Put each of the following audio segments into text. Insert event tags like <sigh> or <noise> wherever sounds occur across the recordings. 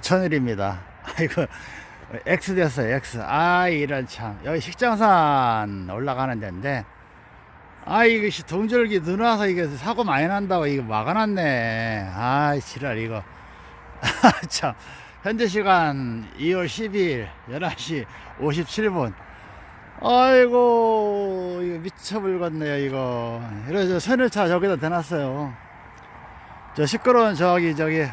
천일입니다. 아이고, X 됐어요, X. 아, 이런 참. 여기 식장산 올라가는 데인데, 아, 이것이 동절기 눈 와서 이게 사고 많이 난다고 이거 막아놨네. 아, 지랄, 이거. 아, <laughs> 참. 현재 시간 2월 12일 11시 57분. 아이고, 이거 미쳐불겠네요, 이거. 그래서 선일차 저기다 대놨어요. 저 시끄러운 저기, 저기,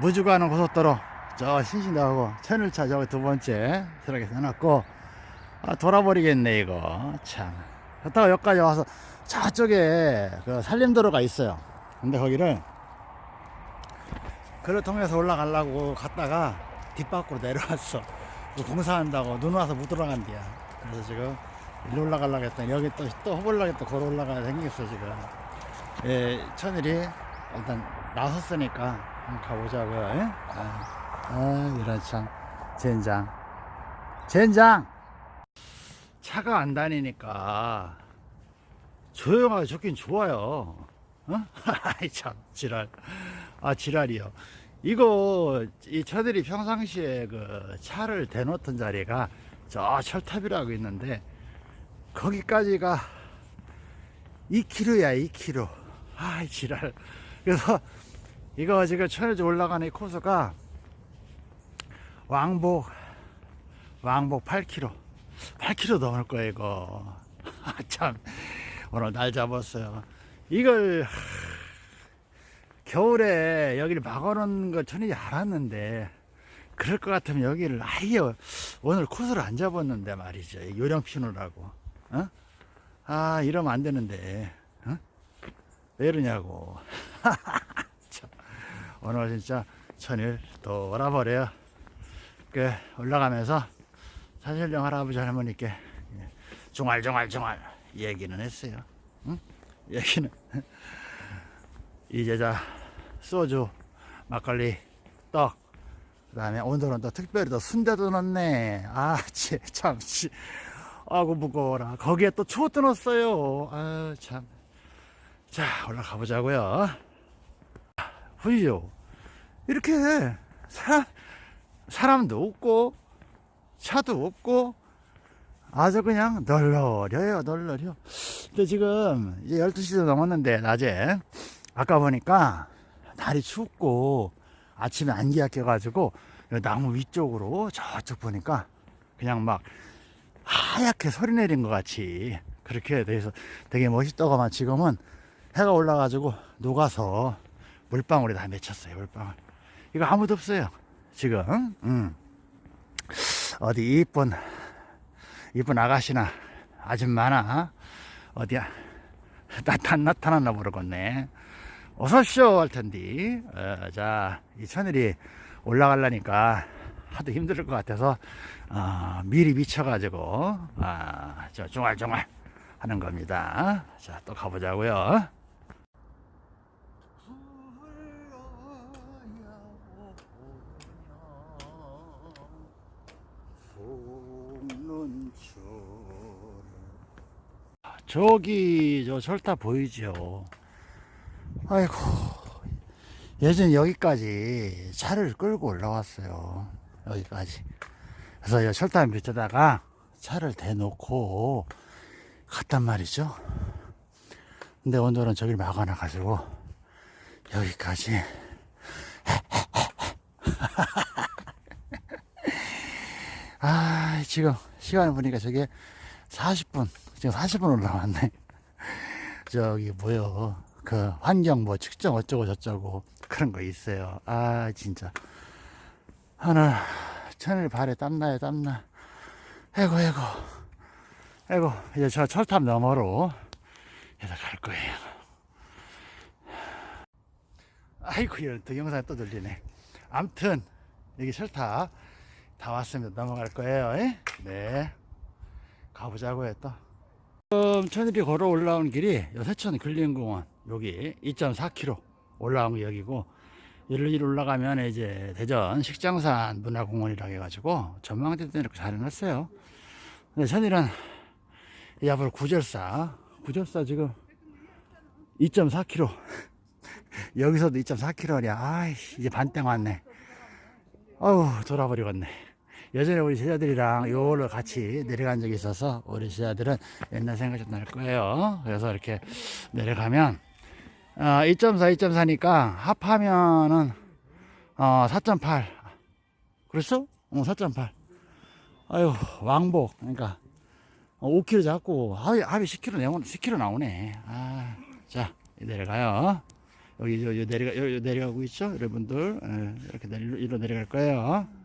무주 가는 고속도로. 저 신신다하고 천일차 저기 두 번째 저렇게 해놨고 아 돌아버리겠네 이거. 참. 그렇다가 여기까지 와서 저쪽에 그 산림도로가 있어요. 근데 거기를 그를 통해서 올라가려고 갔다가 뒷밖으로 내려왔어 그 공사한다고 눈 와서 못 들어간대야. 그래서 지금 일로 올라가려고 했더니 여기 또, 또 허벌나게 또 걸어 올라가야 생겼어 지금. 예, 천일이 일단 나섰으니까 가보자고요 예? 아. 아, 이런 참. 젠장. 젠장! 차가 안 다니니까 조용하게 좋긴 좋아요. 어? <laughs> 아이, 참, 지랄. 아, 지랄이요. 이거, 이 차들이 평상시에 그 차를 대놓던 자리가 저 철탑이라고 있는데, 거기까지가 2km야, 2km. 아이, 지랄. 그래서 이거 지금 천여지 올라가는 이 코스가 왕복 왕복 8km 8km 넘을 거예요 이거. <laughs> 참. 오늘 날 잡았어요. 이걸 겨울에 여기를 막아놓은 걸 전혀 알았는데 그럴 것 같으면 여기를 아예 오늘 코스를 안 잡았는데 말이죠. 요령 피우느라고. 어? 아 이러면 안 되는데. 어? 왜 이러냐고 <laughs> 오늘 진짜 천일 돌아버려요 그 올라가면서 사실령 할아버지 할머니께 중알중알중알 얘기는 했어요. 응? 얘기는 <laughs> 이제 자 소주, 막걸리, 떡, 그 다음에 오늘은 또 특별히 또 순대도 넣네. 아, 참, 치. 아고 무거워라. 거기에 또 초도 넣었어요. 아, 참. 자, 올라가 보자고요. 보이죠? 이렇게 사람, 사람도 없고 차도 없고 아주 그냥 널널해요 널널해요. 근데 지금 이제 12시도 넘었는데 낮에. 아까 보니까 날이 춥고 아침에 안개가 껴가지고 나무 위쪽으로 저쪽 보니까 그냥 막 하얗게 소리 내린 것 같이 그렇게 돼서 되게 멋있다고만. 지금은 해가 올라가지고 녹아서 물방울이 다 맺혔어요 물방울. 이거 아무도 없어요 지금. 음. 어디 이쁜 이쁜 아가씨나 아줌마나 어디야? 나타, 나타났나 모르겠네. 어서오쇼 할텐디. 어, 자이 천일이 올라가려니까 하도 힘들 것 같아서 어, 미리 미쳐가지고 아, 저 중알중알 하는 겁니다. 자 또 가보자고요 저기 저 철탑 보이죠? 아이고 예전 여기까지 차를 끌고 올라왔어요. 여기까지. 그래서 이 철탑 밑에다가 차를 대놓고 갔단 말이죠. 근데 오늘은 저길 막아놔 가지고 여기까지. <laughs> 아 지금 시간을 보니까 저게 40분 지금 40분 올라왔네. <laughs> 저기 뭐요? 그 환경 뭐 측정 어쩌고 저쩌고 그런 거 있어요. 아 진짜. 하늘 천일 발에 땀나요 땀나. 에고 에고. 에고 이제 저 철탑 너머로 이제 갈 거예요. 아이고 이런 동영상 또 들리네. 암튼 여기 철탑 다 왔습니다. 넘어갈 거예요. 네. 가보자고요 또 지금 천일이 걸어 올라온 길이 세천 근린공원 여기 2.4km 올라온 게 여기고 여기로 올라가면 이제 대전 식장산 문화공원이라고 해가지고 전망대도 이렇게 잘 해놨어요. 근데 천일은 이 앞으로 구절사 구절사 지금 2.4km <laughs> 여기서도 2.4km야 아 이제 반땡 왔네. 아우 돌아버리겠네 예전에 우리 제자들이랑 요걸로 같이 내려간 적이 있어서 우리 제자들은 옛날 생각이 좀날 거예요. 그래서 이렇게 내려가면 어, 2.4 2.4니까 합하면은 어, 4.8 그랬어? 어, 4.8 아유 왕복. 그러니까 5kg 잡고 합이, 합이 10kg 내고 10kg 나오네. 아, 자 내려가요. 여기 요, 요 내려가 요, 요 내려가고 있죠? 여러분들. 예, 이렇게 내려 이로 내려갈 거예요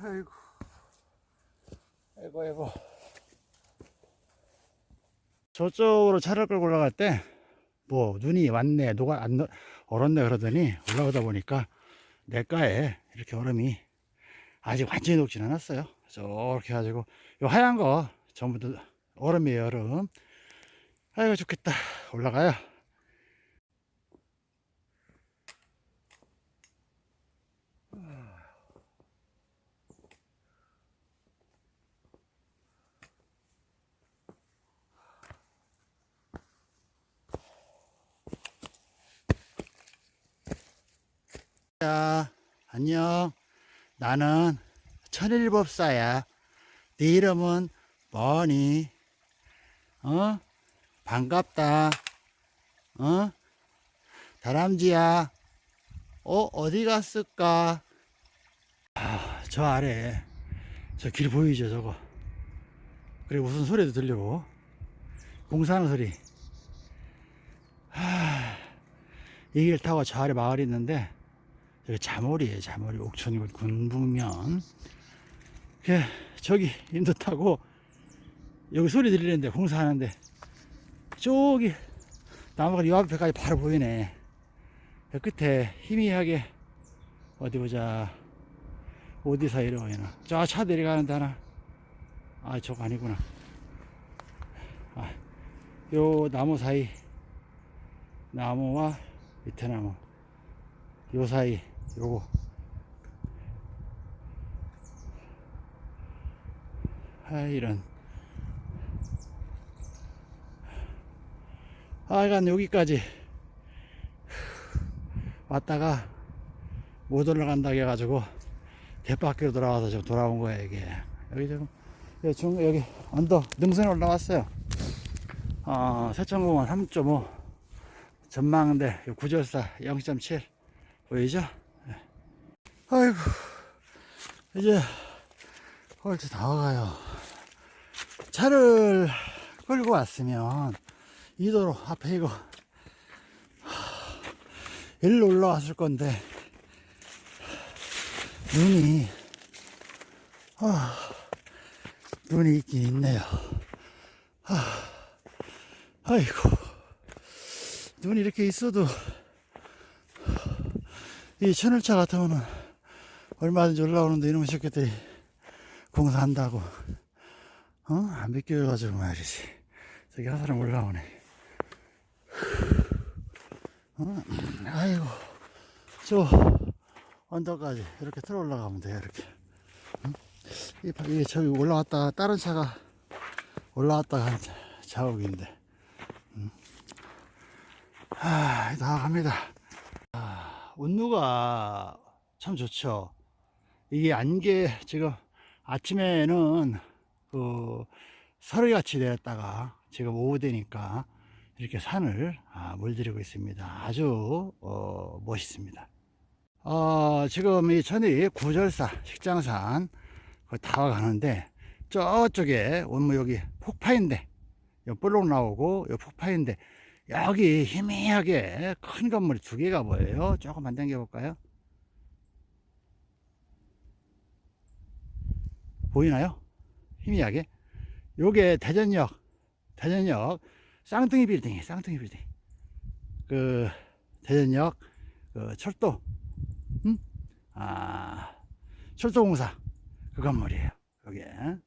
아이고. 아이고 아이고. 저쪽으로 차를 끌고 올라갈 때 뭐 눈이 왔네 누가 안 넣- 얼었네 그러더니 올라오다 보니까 냇가에 이렇게 얼음이 아직 완전히 녹진 않았어요. 저렇게 해가지고 요 하얀 거 전부 다 얼음이에요 얼음. 아이고 좋겠다. 올라가요 자 안녕. 나는 천일법사야. 네 이름은 뭐니? 어? 반갑다. 어? 다람쥐야. 어 어디 갔을까? 아, 저 아래 저 길 보이죠 저거? 그리고 무슨 소리도 들리고. 공사하는 소리. 하, 이 길 타고 저 아래 마을이 있는데 여기 자몰이에요 자몰이 옥천이고 군북면. 그 저기 인도 타고 여기 소리 들리는데 공사하는데 저기 나무가 이 앞에까지 바로 보이네. 그 끝에 희미하게 어디 보자. 어디서 이러나 저 차 내려가는데 하나. 아 저거 아니구나. 아, 요 나무 사이 나무와 밑에 나무. 요 사이 요거. 아 이런. 하여간 여기까지. 왔다가 못 올라간다고 해가지고 대밖으로 돌아와서 지금 돌아온 거예요 이게. 여기 지금 여기, 중, 여기 언덕 능선에 올라왔어요. 어, 세천공원 3.5 전망대 구절사 0.7 보이죠? 네. 아이고. 이제 헐트 다 와가요. 차를 끌고 왔으면 이 도로 앞에 이거 일로 올라왔을 건데 눈이 아, 눈이 있긴 있네요. 아, 아이고. 눈이 이렇게 있어도 이 천을차 같으면은 얼마든지 올라오는데 이놈의 새끼들이 공사한다고 어? 안 비껴가지고 말이지 저기 한 사람 올라오네 어? 아이고 저 언덕까지 이렇게 들어 올라가면 돼요 이렇게 응? 이, 바- 이 저기 올라왔다 다른 차가 올라왔다 간 자국인데 응? 아, 다 갑니다 운루가 참 좋죠. 이게 안개 지금 아침에는 그 서리같이 내렸다가 지금 오후 되니까 이렇게 산을 아, 물들이고 있습니다. 아주 어, 멋있습니다. 어, 지금 이 천이 구절사 식장산 거의 다 가는데 저쪽에 원무 여기 폭파인데 요 볼록 나오고 요 폭파인데 여기 희미하게 큰 건물이 두 개가 보여요. 조금만 당겨 볼까요? 보이나요? 희미하게. 요게 대전역, 대전역 쌍둥이 빌딩이에요. 쌍둥이 빌딩. 그 대전역 그 철도, 음? 아 철도공사 그 건물이에요. 여기에.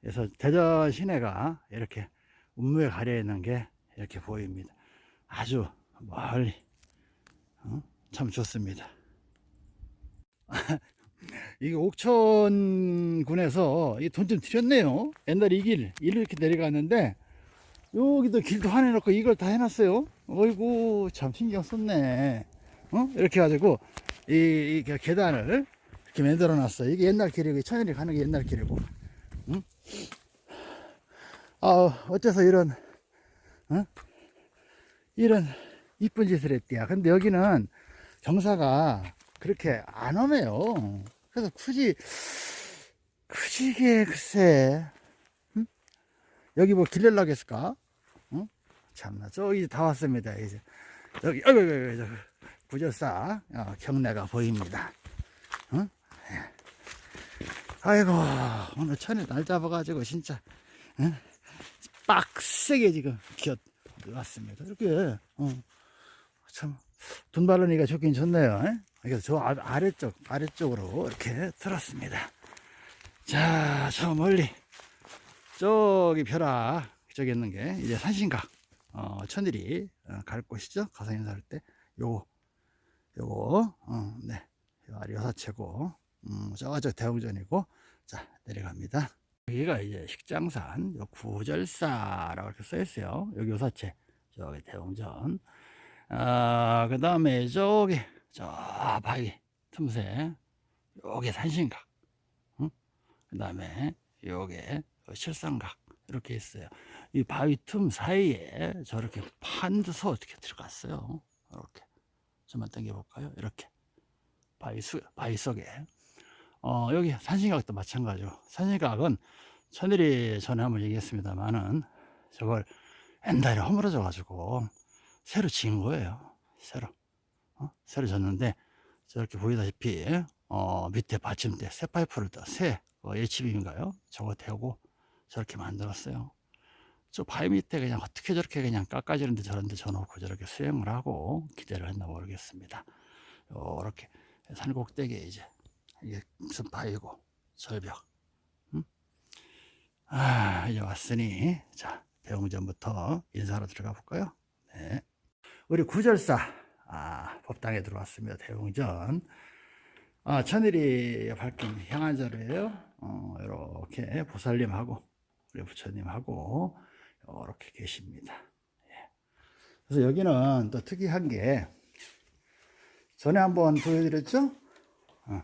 그래서 대전 시내가 이렇게 운무에 가려 있는 게 이렇게 보입니다. 아주 멀리 어? 참 좋습니다. <laughs> 이게 옥천군에서 이돈좀 들였네요. 옛날에 이 길, 이렇게 내려갔는데, 여기도 길도 해놓고 이걸 다 해놨어요. 어이구, 참 신경 썼네. 어? 이렇게 해가지고, 이, 이 계단을 이렇게 만들어 놨어. 이게 옛날 길이고, 천연이 가는 게 옛날 길이고. 응? 아, 어째서 이런, 어? 이런 이쁜 짓을 했대야. 근데 여기는 경사가 그렇게 안 오네요. 그래서 굳이, 굳이 이게 글쎄, 응? 여기 뭐 길려려고 했을까? 응? 참나, 저기 다 왔습니다. 이제. 여기, 어이구, 어이구, 구절사 어, 경내가 보입니다. 응? 예. 아이고, 오늘 천에 날 잡아가지고 진짜, 응? 빡세게 지금 기어 왔습니다. 이렇게, 어, 참, 돈 바르니까 좋긴 좋네요. 예? 그래서 저 아- 아래쪽, 아래쪽으로 이렇게 들었습니다. 자, 저 멀리, 저기 벼라, 저기 있는 게 이제 산신각, 어, 천일이 어, 갈 곳이죠. 가서 인사할 때, 요거, 요거, 어, 네. 요 아래 여사채고, 음, 저저 대웅전이고, 자, 내려갑니다. 여기가 이제 식장산, 요 구절사라고 이렇게 써 있어요. 여기 요사채, 저기 대웅전. 아, 그 다음에 저기, 저 바위 틈새, 요게 산신각. 응? 그 다음에 요게 실상각. 이렇게 있어요. 이 바위 틈 사이에 저렇게 판드서 어떻게 들어갔어요. 이렇게. 좀만 당겨 볼까요? 이렇게. 바위 수, 바위 속에. 어, 여기 산신각도 마찬가지로. 산신각은 천일이 전에 한번 얘기했습니다만은 저걸 옛날에 허물어져 가지고 새로 지은 거예요. 새로. 어? 새로 졌는데 저렇게 보이다시피 어, 밑에 받침대 새 파이프를 떠새 어, HB인가요? 저거 대고 저렇게 만들었어요. 저 바위 밑에 그냥 어떻게 저렇게 그냥 깎아지는데 저런데 져놓고 저렇게 수행을 하고 기대를 했나 모르겠습니다. 요렇게 산 꼭대기에 이제 이게 무슨 바위고 절벽. 음? 아 이제 왔으니 자 대웅전부터 인사하러 들어가 볼까요? 네. 우리 구절사 아, 법당에 들어왔습니다. 대웅전. 아, 천일이 밝힌 향한자루예요. 어, 이렇게 보살님하고 우리 부처님하고 이렇게 계십니다. 예. 그래서 여기는 또 특이한 게 전에 한번 보여드렸죠? 어,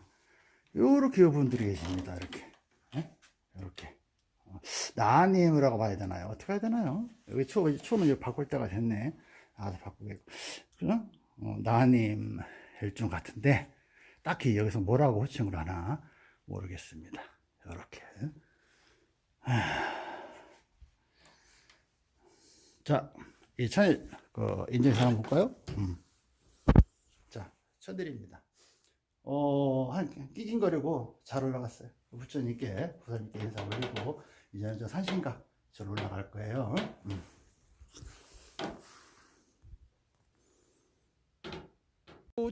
이렇게 분들이 계십니다. 이렇게 예? 이렇게 어, 나님이라고 봐야 되나요? 어떻게 해야 되나요? 여기 초, 초는 이제 바꿀 때가 됐네. 아주 바꾸겠고. 그죠? 어, 나님 일종 같은데, 딱히 여기서 뭐라고 호칭을 하나 모르겠습니다. 이렇게. 자, 이 천일, 그, 인증사 한번 볼까요? 음. 자, 천일입니다. 어, 한, 끼긴거리고 잘 올라갔어요. 부처님께, 부처님께 인사 올리고, 이제는 저 산신각 저 올라갈 거예요. 음.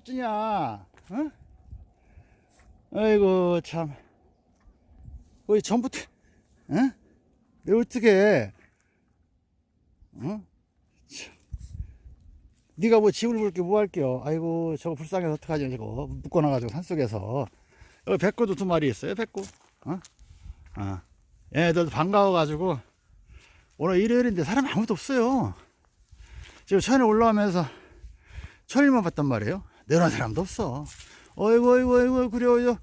어쩌냐, 어? 아이고, 참. 거의 전부터, 어? 내 어떻게, 어? 참. 네가 뭐 집을 볼게 뭐 할게요. 아이고, 저거 불쌍해서 어떡하지, 저거. 묶어놔가지고 산속에서. 여기 백구도 두 마리 있어요, 백구. 어? 어. 얘들도 반가워가지고, 오늘 일요일인데 사람이 아무도 없어요. 지금 천에 올라오면서 천일만 봤단 말이에요. 내려온 사람도 없어. 어이구, 어이구, 어이구, 그래요.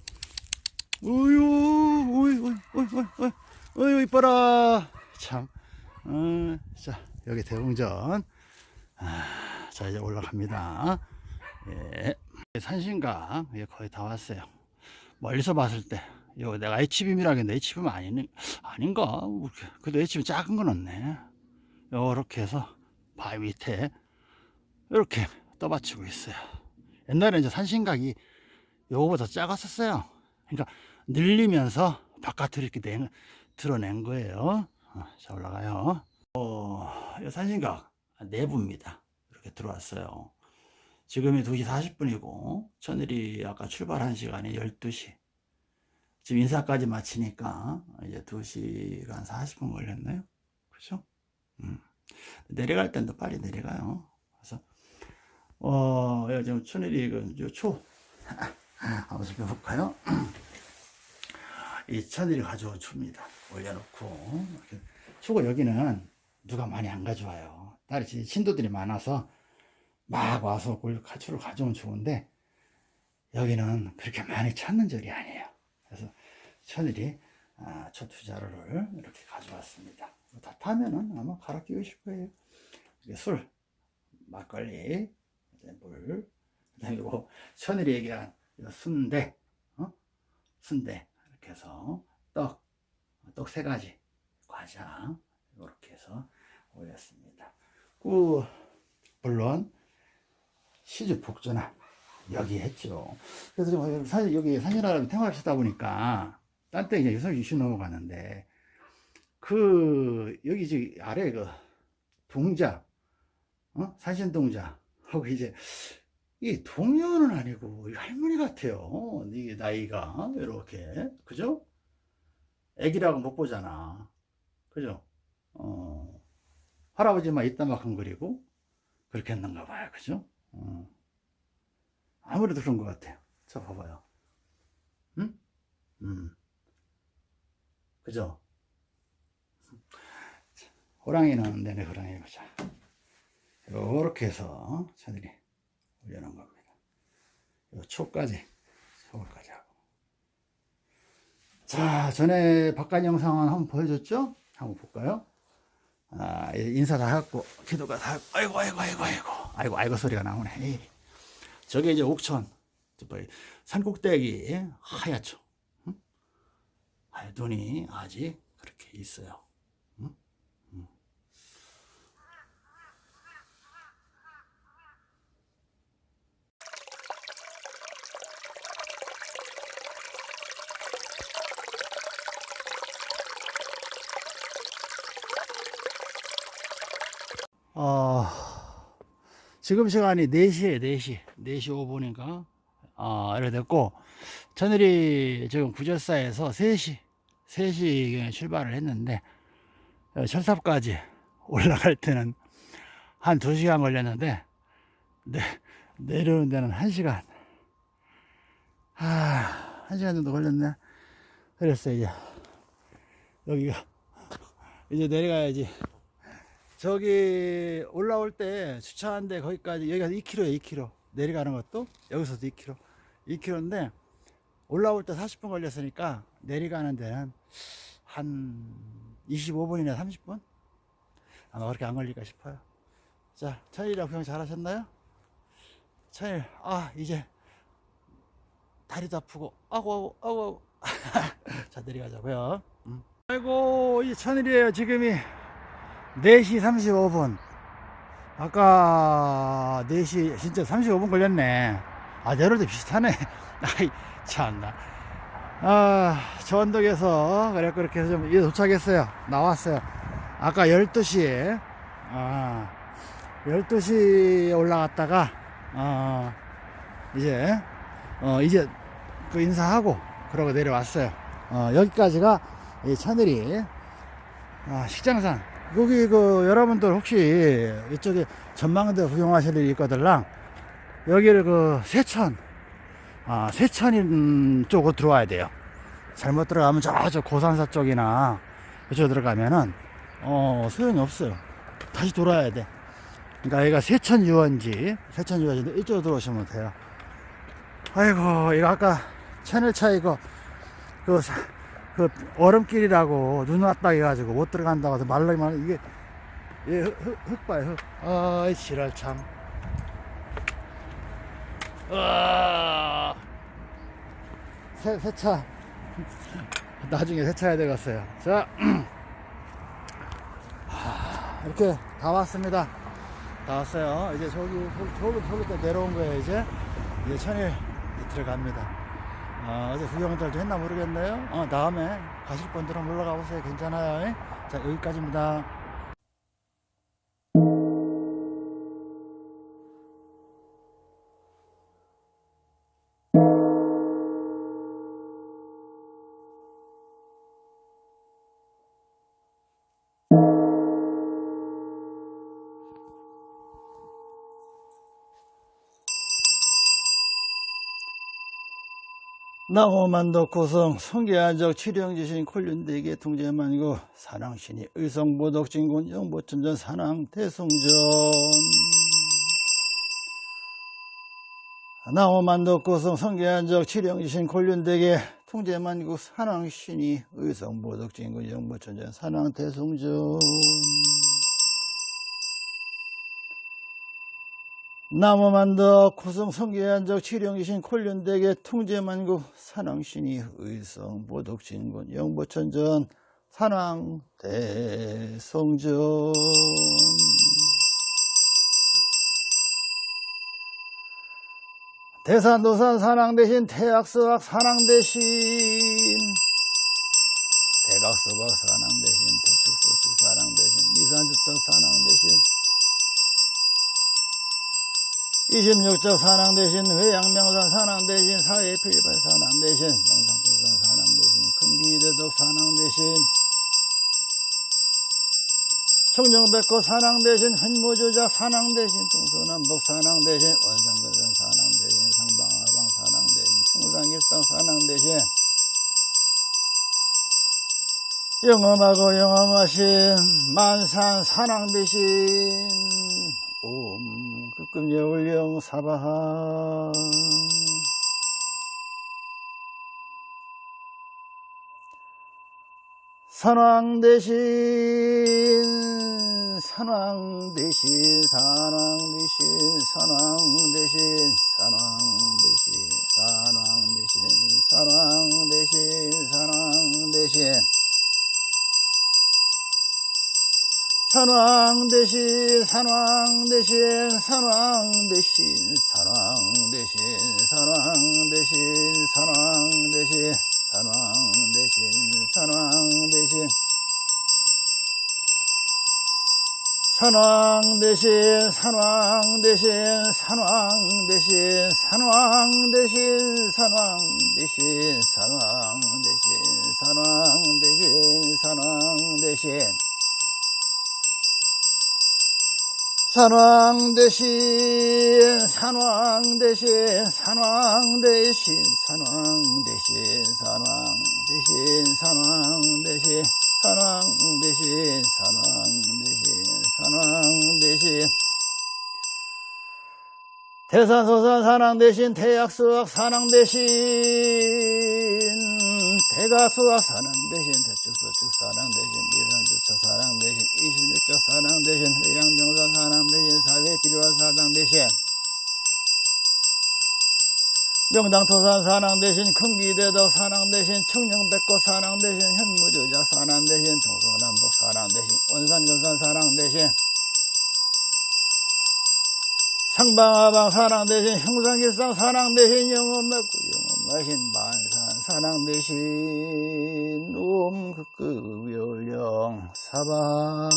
어이구, 어이구, 어이구, 어이구, 이뻐라. 참. 어, 자, 여기 대웅전. 아, 자, 이제 올라갑니다. 예. 산신강, 예, 거의 다 왔어요. 멀리서 봤을 때, 이거 내가 HBM이라 했는데 HBM 아니, 아닌가? 뭐 그래도 HBM 작은 건 없네. 요렇게 해서 바위 밑에 이렇게 떠받치고 있어요. 옛날에 이제 산신각이 요거보다 작았었어요. 그러니까 늘리면서 바깥으로 이렇게 내, 드러낸 거예요. 어, 자, 올라가요. 어, 이 산신각 내부입니다. 이렇게 들어왔어요. 지금이 2시 40분이고, 천일이 아까 출발한 시간이 12시. 지금 인사까지 마치니까 이제 2시간 40분 걸렸나요? 그죠? 음. 내려갈 땐 더 빨리 내려가요. 그래서 어, 지금 천일이 그 초, <laughs> 한번 살펴볼까요? 이 천일이 가져온 추입니다. 올려놓고. 추고 여기는 누가 많이 안 가져와요. 딸이 진- 신도들이 많아서 막 와서 골 가추를 가져온 추인데 여기는 그렇게 많이 찾는 절이 아니에요. 그래서 천일이 아, 초투자루를 이렇게 가져왔습니다. 다 타면은 아마 갈아 끼우실 거예요. 술, 막걸리, 물, 그 다음에 이거 천일이 얘기한 순대, 어? 순대 이렇게 해서 떡, 떡 세 가지, 과자 이렇게 해서 올렸습니다. 그 물론 시주 복전화 여기 했죠. 그래서 좀 사실 여기 산이라면 생활하시다 보니까 딴때 이제 유선 이슈 넘어가는데 그 여기 지 아래 그 동자 어 산신 동자 하고 이제 이 동료는 아니고 이 할머니 같아요. 이게 나이가 이렇게 그죠? 애기라고 못 보잖아. 그죠? 어 할아버지만 이따만큼 그리고 그렇게 했는가 봐요. 그죠? 어. 아무래도 그런 것 같아요. 저 봐봐요. 응? 음. 그죠? 호랑이는 내내 호랑이 보자. 요렇게 해서 차들이 올려놓은 겁니다. 요 초까지, 소울까지 하고. 자, 전에 바깥 영상은 한번 보여줬죠? 한번 볼까요? 아, 인사 다 했고, 기도가 다 했고, 아이고, 아이고, 아이고, 아이고, 아이고, 아이고 소리가 나오네. 에이. 저게 이제 옥천, 산꼭대기 하얗죠. 응? 아, 눈이 아직 그렇게 있어요. 지금 시간이 4시에 4시 4시 5분인가 어, 이래 됐고 저늘이 지금 구절사에서 3시 3시경에 출발을 했는데 어, 철탑까지 <laughs> 올라갈 때는 한 2시간 걸렸는데 내, 내려오는 데는 1시간. 아, 1시간 정도 걸렸네. 그랬어 이제 여기가 <laughs> 이제 내려가야지 저기 올라올 때 주차한 데 거기까지 여기가 2km에 2km 내려가는 것도 여기서도 2km 2km인데 올라올 때 40분 걸렸으니까 내려가는 데는 한 25분이나 30분? 아마 그렇게 안 걸릴까 싶어요. 자 천일이랑 구경 잘 하셨나요? 천일 아 이제 다리도 아프고 아고 아고 아고 자 내려가자고요. 음. 아이고 이 천일이에요 지금이 4시 35분. 아까 4시 진짜 35분 걸렸네. 아 내려올 때 비슷하네. <laughs> 아이 참나. 아 저 언덕에서 그래 그렇게 해서 좀 도착했어요. 나왔어요. 아까 12시에 아 12시에 올라갔다가 어 이제 어 이제 그 인사하고 그러고 내려왔어요. 어 여기까지가 이 천일이 아, 식장산 여기 그 여러분들 혹시 이쪽에 전망대 구경하실 일이 있거들랑 여기를 그 세천 아 세천 쪽으로 들어와야 돼요. 잘못 들어가면 저쪽 고산사 쪽이나 이쪽 들어가면은 어 소용이 없어요. 다시 돌아야 돼. 그러니까 여기가 세천 유원지 세천 유원지 이쪽으로 들어오시면 돼요. 아이고 이거 아까 채널 차 이거 그, 사- 그 얼음길이라고 눈 왔다 해가지고 못 들어간다고 해서 말로만 이게 예, 흙, 흙. 아이 지랄 참. 아, 새, 세차. 나중에 세차해야 되겠어요. 자. 하, <clears throat> 이렇게 다 왔습니다. 다 왔어요. 이제 저기 저기 저기 또 내려온 거예요 이제. 이제 천일 들어갑니다. 아, 어 제 구경들도 했나 모르겠네요. 어, 다음에 가실 분들은 올라가 보세요. 괜찮아요. 예? 자 여기까지입니다 나오만도 고성 성계한적 치령지신 콜륜대계 통제만고 사랑신이 의성보덕진군 영보천전 사랑 대성전. 나오만도 고성 성계한적 치령지신 콜륜대계 통제만고 사랑신이 의성보덕진군 영보천전 사랑 대성전 나무만덕 고성 성계한적 치령이신 콜륜대계 통제만국 산왕신이 의성 보덕진군 영보천전 산왕 대성전. 대산도산 산왕 대신 태악서악 산왕 대신. 대각서각 산왕 대신 대축서축 산왕 대신 이산주천 산왕 대신 26적 산항 대신 회양명산 산항 대신 사회 필발 산항 대신 영상동산 산항 대신 큰비대덕 산항 대신 청정백호 산항 대신 횡모조작 산항 대신 동서남북 산항 대신 원산거산 산항 대신 상방하방 산항 대신 흉상길상 산항 대신 영험하고 영험하신 만산 산항 대신 옴 목금 여울령 예, 사바하. 선왕 대신 선왕 대신 산왕 대신 선왕 대신 산왕 대신 산왕 대신 산왕 대신 산왕 대신. 산왕 대신 산왕 대신 산왕 대신 산왕 대신 산왕 대신 산왕 대신 산왕 대신 산왕 대신 산왕 대신 산왕 대신 산왕 대신 산왕 대신 산왕 대신 산왕 대신 산왕 대신 산왕 대신 산왕 대신 산왕 대신 산왕 대신 산왕 대신 산왕 대신 산왕 대신 산왕 대신 산왕 대신 산왕 대신 대산소산 산왕 대신 대약수학 산왕 대신 대가수학 산왕 대신 대축소축 산왕 대신 산왕 대신 회양병산 산왕 대신 사회필요한 산왕 대신. 명당토산 산왕 대신 큰기대덕 산왕 대신 청령백고 산왕 대신 현무조작 산왕 대신 동서남북 산왕 대신 원산근산 산왕 대신. 상방하방 사랑 대신 형상길상 사랑 대신 영원 맺고 영원 마신 만산 사랑 대신 옴극극 열령 사바